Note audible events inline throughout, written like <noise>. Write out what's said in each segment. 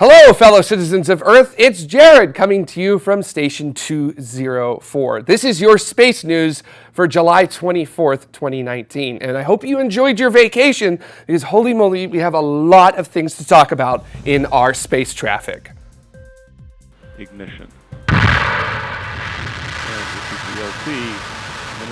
Hello, fellow citizens of Earth. It's Jared coming to you from Station 204. This is your space news for July 24th, 2019. And I hope you enjoyed your vacation because holy moly, we have a lot of things to talk about in our space traffic. Ignition.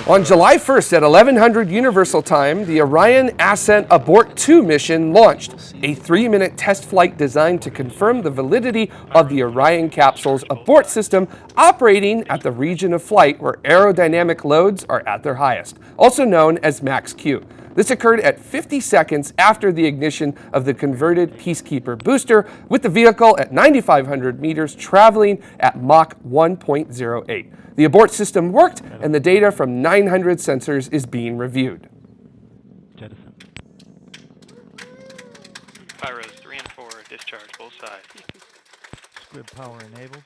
On July 1st at 1100 Universal Time, the Orion Ascent Abort 2 mission launched, a three-minute test flight designed to confirm the validity of the Orion capsule's abort system operating at the region of flight where aerodynamic loads are at their highest, also known as max Q. This occurred at 50 seconds after the ignition of the converted Peacekeeper booster, with the vehicle at 9,500 meters traveling at Mach 1.08. The abort system worked, and the data from 900 sensors is being reviewed. Jettison. Pyros 3 and 4, discharge both sides. Squib power enabled.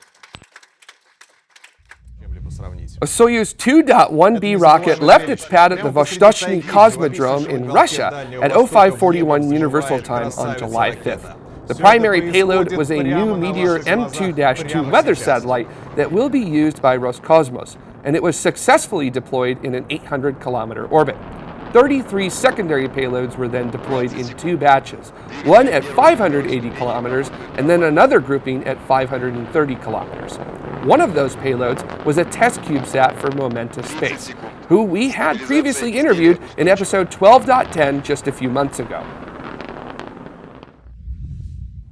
A Soyuz 2.1B rocket left its pad at the Vostochny Cosmodrome in Russia at 0541 Universal Time on July 5th. The primary payload was a new Meteor M2-2 weather satellite that will be used by Roscosmos, and it was successfully deployed in an 800-kilometer orbit. 33 secondary payloads were then deployed in two batches, one at 580 kilometers and then another grouping at 530 kilometers. One of those payloads was a test CubeSat for Momentus Space, who we had previously interviewed in episode 12.10 just a few months ago.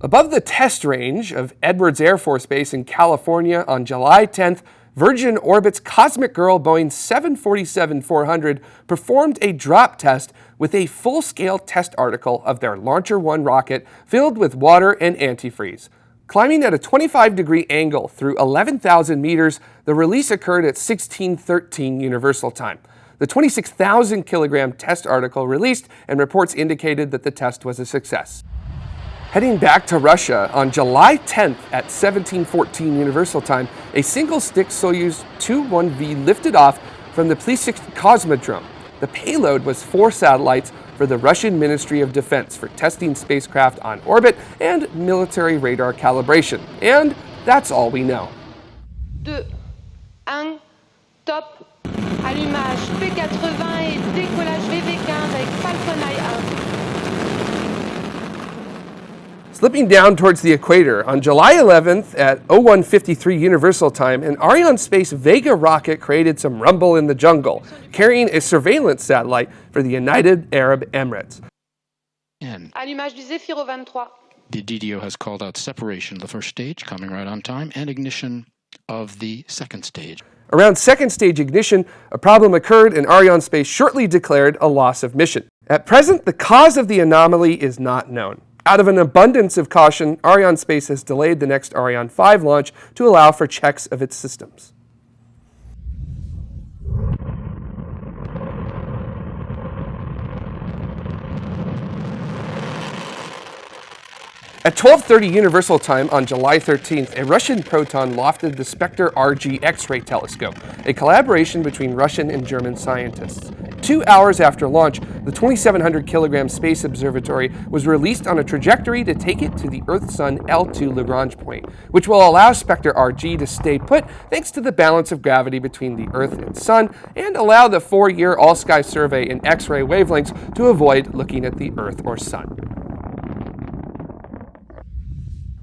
Above the test range of Edwards Air Force Base in California on July 10th, Virgin Orbit's Cosmic Girl Boeing 747-400 performed a drop test with a full-scale test article of their LauncherOne rocket filled with water and antifreeze. Climbing at a 25 degree angle through 11,000 meters, the release occurred at 1613 Universal Time. The 26,000 kilogram test article released and reports indicated that the test was a success. Heading back to Russia, on July 10th at 1714 Universal Time, a single-stick Soyuz 2-1V lifted off from the Plesetsk Cosmodrome. The payload was four satellites for the Russian Ministry of Defense for testing spacecraft on orbit and military radar calibration. And that's all we know. Deux, un, top, allumage P80 et décollage VV15 avec Falcon 1. Slipping down towards the equator, on July 11th at 0153 Universal Time, an Arianespace Vega rocket created some rumble in the jungle, carrying a surveillance satellite for the United Arab Emirates. Allumage du Zefiro 23. the DDO has called out separation of the first stage, coming right on time, and ignition of the second stage. Around second stage ignition, a problem occurred and Arianespace shortly declared a loss of mission. At present, the cause of the anomaly is not known. Out of an abundance of caution, Arianespace has delayed the next Ariane 5 launch to allow for checks of its systems. At 12.30 Universal Time on July 13th, a Russian proton lofted the Spektr RG X-ray telescope, a collaboration between Russian and German scientists. Two hours after launch, the 2,700 kilogram Space Observatory was released on a trajectory to take it to the Earth-Sun L2 Lagrange point, which will allow Spektr RG to stay put thanks to the balance of gravity between the Earth and Sun, and allow the four-year all-sky survey in X-ray wavelengths to avoid looking at the Earth or Sun.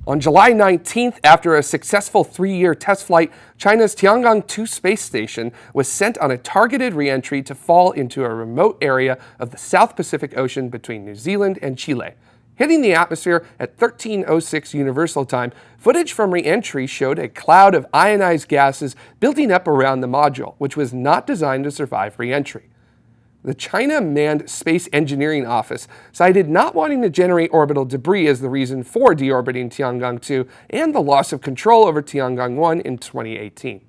On July 19th, after a successful three-year test flight, China's Tiangong-2 space station was sent on a targeted reentry to fall into a remote area of the South Pacific Ocean between New Zealand and Chile. Hitting the atmosphere at 1306 Universal Time, footage from reentry showed a cloud of ionized gases building up around the module, which was not designed to survive reentry. The China Manned Space Engineering Office cited not wanting to generate orbital debris as the reason for deorbiting Tiangong-2 and the loss of control over Tiangong-1 in 2018.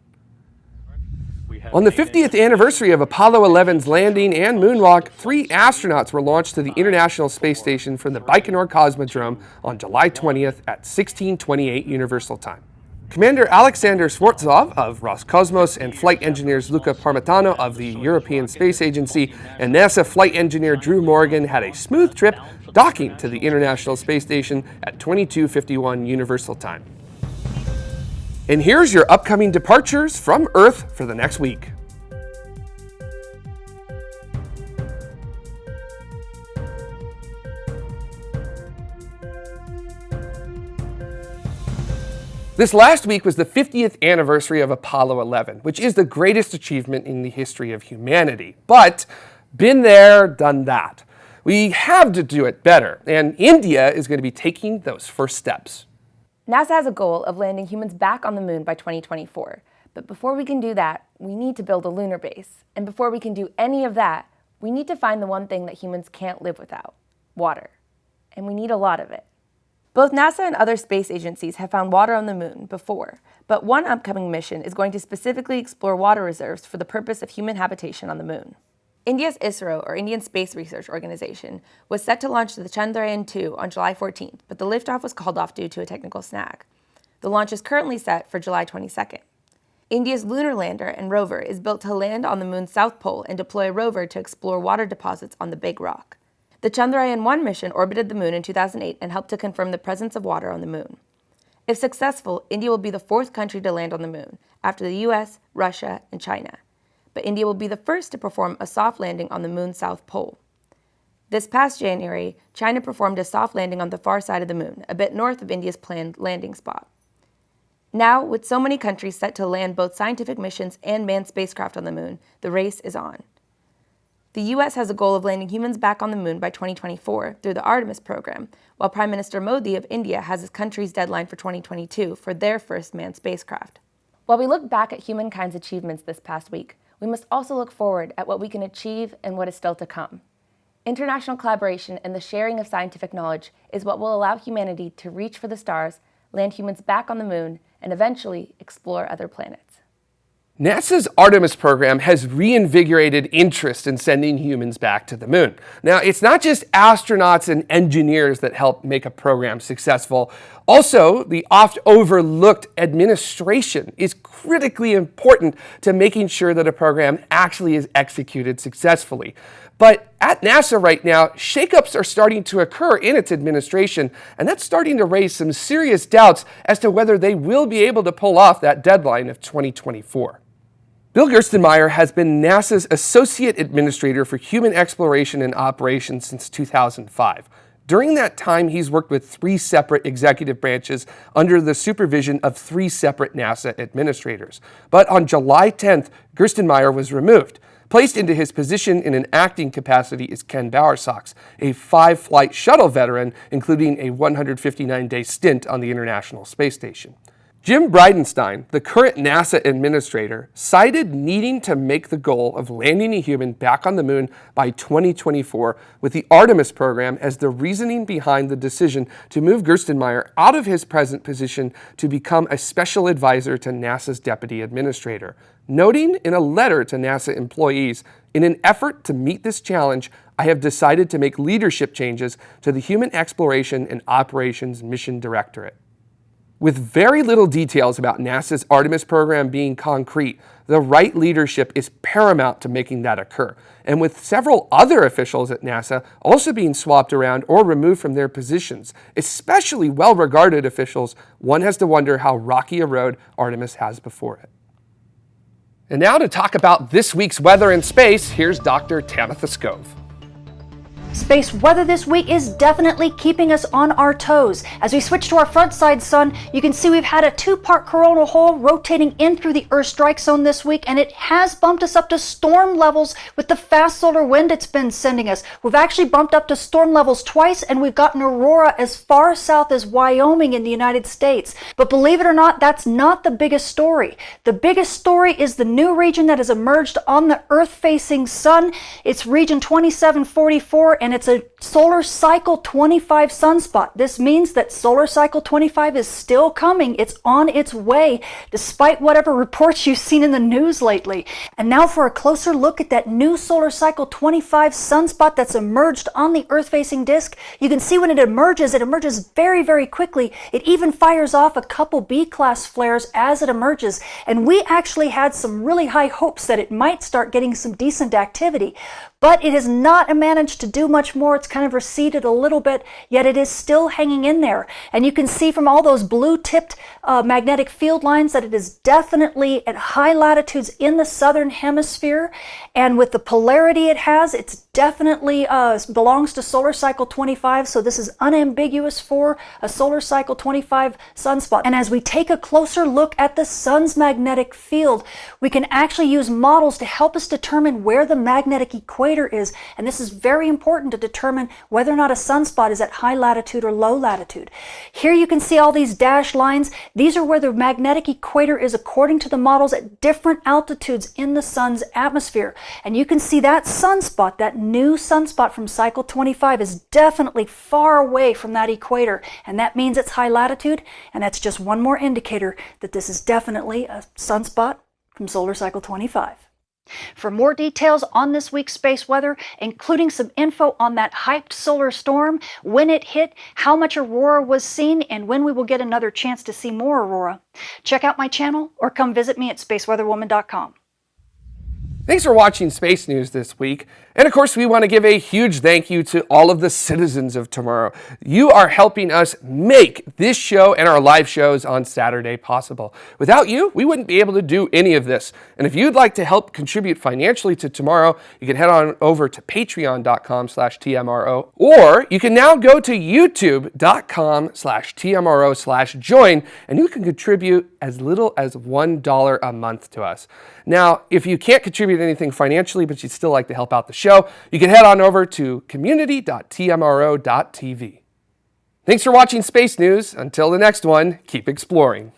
On the 50th anniversary of Apollo 11's landing and moonwalk, three astronauts were launched to the International Space Station from the Baikonur Cosmodrome on July 20th at 1628 Universal Time. Commander Alexander Skvortsov of Roscosmos and flight engineers Luca Parmitano of the European Space Agency and NASA flight engineer Drew Morgan had a smooth trip docking to the International Space Station at 2251 Universal Time. And here's your upcoming departures from Earth for the next week. This last week was the 50th anniversary of Apollo 11, which is the greatest achievement in the history of humanity. But been there, done that. We have to do it better, and India is going to be taking those first steps. NASA has a goal of landing humans back on the moon by 2024. But before we can do that, we need to build a lunar base. And before we can do any of that, we need to find the one thing that humans can't live without, water. And we need a lot of it. Both NASA and other space agencies have found water on the moon before, but one upcoming mission is going to specifically explore water reserves for the purpose of human habitation on the moon. India's ISRO, or Indian Space Research Organization, was set to launch the Chandrayaan-2 on July 14th, but the liftoff was called off due to a technical snag. The launch is currently set for July 22nd. India's lunar lander and rover is built to land on the moon's south pole and deploy a rover to explore water deposits on the Big Rock. The Chandrayaan-1 mission orbited the moon in 2008 and helped to confirm the presence of water on the moon. If successful, India will be the fourth country to land on the moon, after the US, Russia, and China. But India will be the first to perform a soft landing on the moon's south pole. This past January, China performed a soft landing on the far side of the moon, a bit north of India's planned landing spot. Now, with so many countries set to land both scientific missions and manned spacecraft on the moon, the race is on. The U.S. has a goal of landing humans back on the moon by 2024 through the Artemis program, while Prime Minister Modi of India has his country's deadline for 2022 for their first manned spacecraft. While we look back at humankind's achievements this past week, we must also look forward at what we can achieve and what is still to come. International collaboration and the sharing of scientific knowledge is what will allow humanity to reach for the stars, land humans back on the moon, and eventually explore other planets. NASA's Artemis program has reinvigorated interest in sending humans back to the moon. Now, it's not just astronauts and engineers that help make a program successful. Also, the oft overlooked administration is critically important to making sure that a program actually is executed successfully. But at NASA right now, shakeups are starting to occur in its administration, and that's starting to raise some serious doubts as to whether they will be able to pull off that deadline of 2024. Bill Gerstenmaier has been NASA's Associate Administrator for Human Exploration and Operations since 2005. During that time, he's worked with three separate executive branches under the supervision of three separate NASA administrators. But on July 10th, Gerstenmaier was removed. Placed into his position in an acting capacity is Ken Bowersox, a five-flight shuttle veteran, including a 159-day stint on the International Space Station. Jim Bridenstine, the current NASA administrator, cited needing to make the goal of landing a human back on the moon by 2024 with the Artemis program as the reasoning behind the decision to move Gerstenmaier out of his present position to become a special advisor to NASA's deputy administrator, noting in a letter to NASA employees, in an effort to meet this challenge, I have decided to make leadership changes to the Human Exploration and Operations Mission Directorate. With very little details about NASA's Artemis program being concrete, the right leadership is paramount to making that occur. And with several other officials at NASA also being swapped around or removed from their positions, especially well-regarded officials, one has to wonder how rocky a road Artemis has before it. And now to talk about this week's weather in space, here's Dr. Tamitha Skov. Space weather this week is definitely keeping us on our toes. As we switch to our front side sun, you can see we've had a two-part coronal hole rotating in through the Earth strike zone this week, and it has bumped us up to storm levels with the fast solar wind it's been sending us. We've actually bumped up to storm levels twice, and we've gotten aurora as far south as Wyoming in the United States. But believe it or not, that's not the biggest story. The biggest story is the new region that has emerged on the Earth-facing sun. It's region 2744, and it's a solar cycle 25 sunspot. This means that solar cycle 25 is still coming. It's on its way, despite whatever reports you've seen in the news lately. And now for a closer look at that new solar cycle 25 sunspot that's emerged on the Earth facing disk. You can see when it emerges, it emerges very, very quickly. It even fires off a couple B class flares as it emerges. And we actually had some really high hopes that it might start getting some decent activity. But it has not managed to do much more. It's kind of receded a little bit, yet it is still hanging in there. And you can see from all those blue tipped uh, magnetic field lines that it is definitely at high latitudes in the southern hemisphere. And with the polarity it has, it's definitely uh, belongs to solar cycle 25. So this is unambiguous for a solar cycle 25 sunspot. And as we take a closer look at the sun's magnetic field, we can actually use models to help us determine where the magnetic equator is, and this is very important to determine whether or not a sunspot is at high latitude or low latitude. Here you can see all these dashed lines. These are where the magnetic equator is according to the models at different altitudes in the sun's atmosphere. And you can see that sunspot, that new sunspot from cycle 25 is definitely far away from that equator. And that means it's high latitude, and that's just one more indicator that this is definitely a sunspot from solar cycle 25. For more details on this week's space weather, including some info on that hyped solar storm, when it hit, how much aurora was seen, and when we will get another chance to see more aurora, check out my channel or come visit me at spaceweatherwoman.com. Thanks for watching Space News this week. And of course, we want to give a huge thank you to all of the citizens of tomorrow. You are helping us make this show and our live shows on Saturday possible. Without you, we wouldn't be able to do any of this. And if you'd like to help contribute financially to tomorrow, you can head on over to patreon.com slash TMRO, or you can now go to youtube.com slash TMRO slash join, and you can contribute as little as $1 a month to us. Now, if you can't contribute anything financially, but you'd still like to help out the show, you can head on over to community.tmro.tv. Thanks for watching Space News. Until the next one, keep exploring.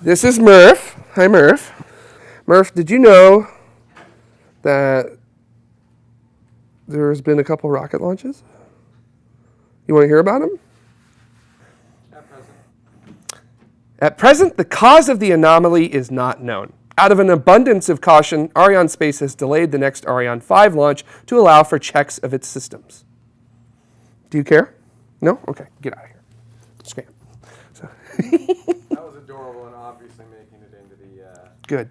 This is Murph. Hi, Murph. Murph, did you know that there's been a couple rocket launches? You want to hear about them? At present. At present, the cause of the anomaly is not known. Out of an abundance of caution, Arianespace has delayed the next Ariane 5 launch to allow for checks of its systems. Do you care? No? Okay, get out of here. Scram. So. <laughs> that was adorable and obviously making it into the. Uh... Good.